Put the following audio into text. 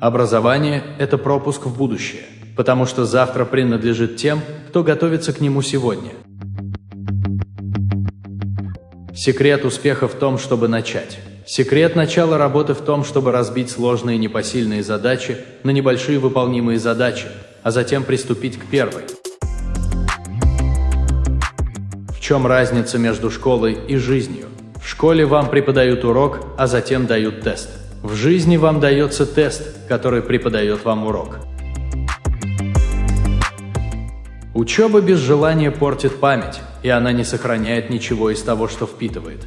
Образование – это пропуск в будущее, потому что завтра принадлежит тем, кто готовится к нему сегодня. Секрет успеха в том, чтобы начать. Секрет начала работы в том, чтобы разбить сложные непосильные задачи на небольшие выполнимые задачи, а затем приступить к первой. В чем разница между школой и жизнью? В школе вам преподают урок, а затем дают тест. В жизни вам дается тест, который преподает вам урок. Учеба без желания портит память, и она не сохраняет ничего из того, что впитывает.